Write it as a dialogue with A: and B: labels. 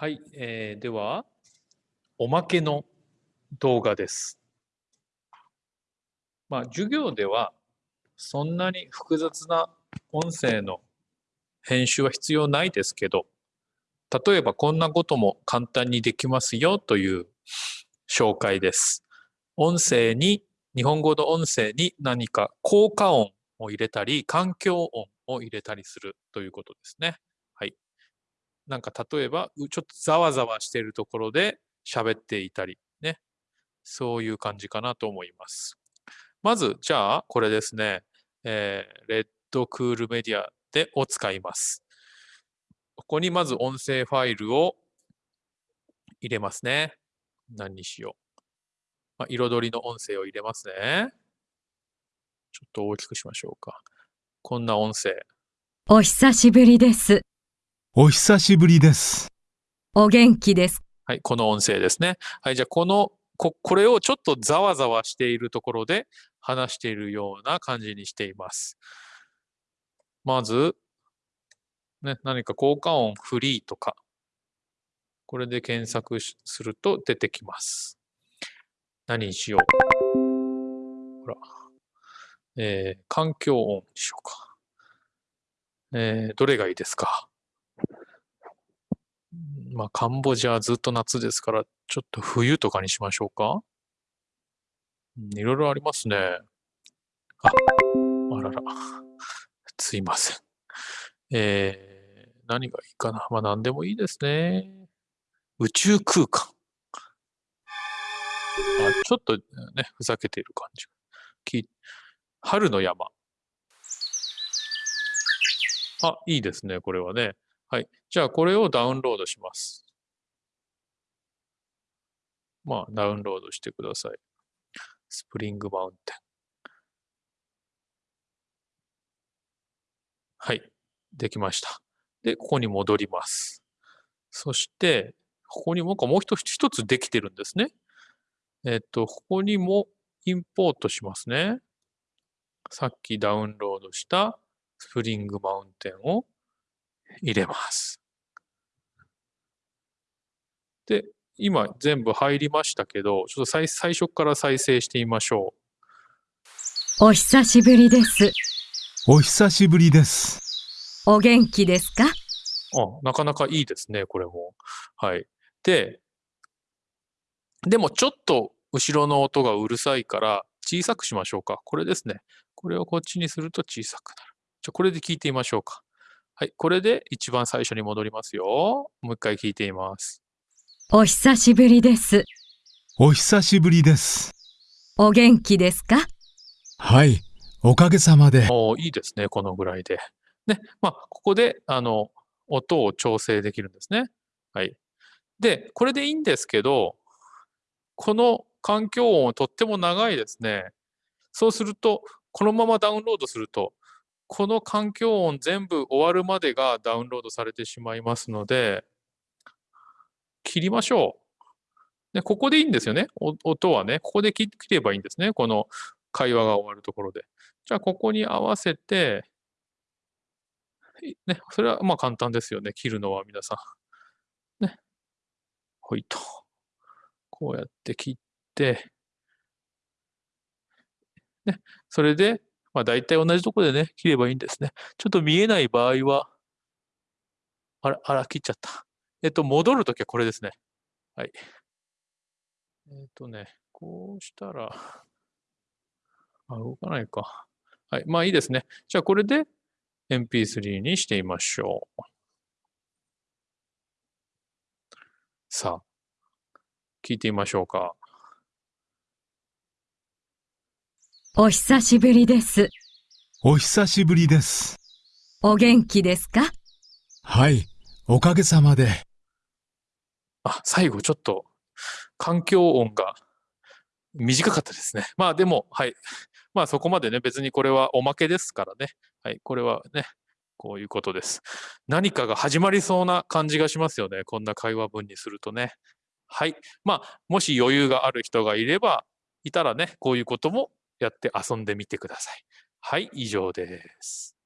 A: はい、えーでは、おまけの動画です。まあ、授業では、そんなに複雑な音声の編集は必要ないですけど、例えばこんなことも簡単にできますよという紹介です。音声に、日本語の音声に何か効果音を入れたり、環境音を入れたりするということですね。なんか例えば、ちょっとざわざわしているところで喋っていたりね。そういう感じかなと思います。まず、じゃあ、これですね。えー、レッドクールメディアでを使います。ここにまず音声ファイルを入れますね。何にしよう。まあ、彩りの音声を入れますね。ちょっと大きくしましょうか。こんな音声。
B: お久しぶりです。
C: お久しぶりです。
B: お元気です。
A: はい、この音声ですね。はい、じゃあこのこ、これをちょっとざわざわしているところで話しているような感じにしています。まず、ね、何か効果音フリーとか、これで検索しすると出てきます。何にしよう。ほら。えー環境音にしようか。えーどれがいいですか？うんまあ、カンボジアはずっと夏ですから、ちょっと冬とかにしましょうか？いろいろありますね。あ、あらら。すいません。えー、何がいいかな。まあ、何でもいいですね。宇宙空間。あ、ちょっとね、ふざけている感じ。き春の山。あ、いいですね、これはね。はい。じゃあ、これをダウンロードします。まあ、ダウンロードしてください。スプリングマウンテン。はい。できました。で、ここに戻ります。そして、ここにもう一個もう一つ一つできてるんですね。えっと、ここにもインポートしますね。さっきダウンロードしたスプリングマウンテンを入れます。で、今全部入りましたけど、ちょっと最最初から再生してみましょ
B: お久しぶりです。
C: お久しぶりです。
B: お元気ですか？
A: う。あ、なかなかいいですね、これも。はい。で、でもちょっと後ろの音がうるさいから小さくしましょうか。これですね。これをこっちにすると小さくなる。じゃあこれで聞いてみましょうか。はい。これで一番最初に戻りますよ。もう一回聞いてみます。
B: お久しぶりです。
C: お久しぶりです。
B: お元気ですか？
C: はい、おかげさまで。
A: おーいいですね、このぐらいで。ね、まあ、ここで、あの、音を調整できるんですね。はい。で、これでいいんですけど、この環境音はとっても長いですね。そうすると、このままダウンロードすると、この環境音全部終わるまでがダウンロードされてしまいますので、切りましょう。で、ここでいいんですよね。音はね、ここで切ればいいんですね。この会話が終わるところで。じゃあ、ここに合わせて、ね、それはまあ簡単ですよね。切るのは皆さん。ね。ほいと。こうやって切って、ね。それで、まあ大体同じところでね、切ればいいんですね。ちょっと見えない場合は、あら、あら、切っちゃった。えっと、戻るときはこれですね。はい。えっとね、こうしたら、あ、動かないか。はい。まあいいですね。じゃあこれで MP3 にしてみましょう。さあ、聞いてみましょうか。
B: お久しぶりです。
C: お久しぶりです。
B: お元気ですか？
C: はい、おかげさまで。
A: あ、最後ちょっと環境音が短かったですね。まあでも、はい。まあそこまでね、別にこれはおまけですからね。はい。これはね、こういうことです。何かが始まりそうな感じがしますよね。こんな会話文にするとね。はい。まあ、もし余裕がある人がいれば、いたらね、こういうこともやって遊んでみてください。はい、以上です。